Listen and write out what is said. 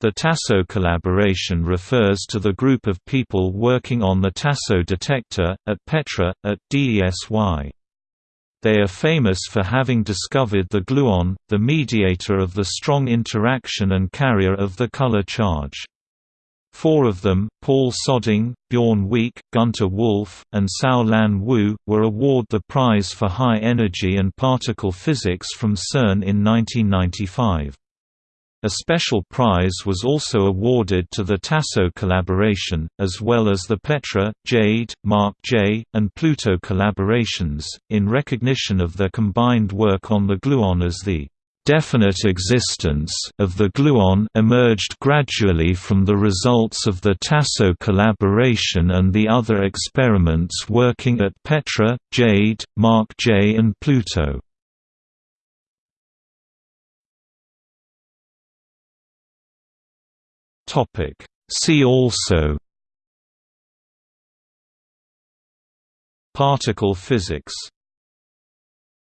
The Tasso collaboration refers to the group of people working on the Tasso detector, at Petra, at DESY. They are famous for having discovered the gluon, the mediator of the strong interaction and carrier of the color charge. Four of them, Paul Söding, Bjorn Wiik, Günter Wolf, and Sau Lan Wu, were awarded the Prize for High Energy and Particle Physics from CERN in 1995. A special prize was also awarded to the Tasso collaboration, as well as the Petra, Jade, Mark J, and Pluto collaborations, in recognition of their combined work on the gluon as the definite existence of the gluon emerged gradually from the results of the Tasso collaboration and the other experiments working at Petra, Jade, Mark J and Pluto. Topic. See also Particle physics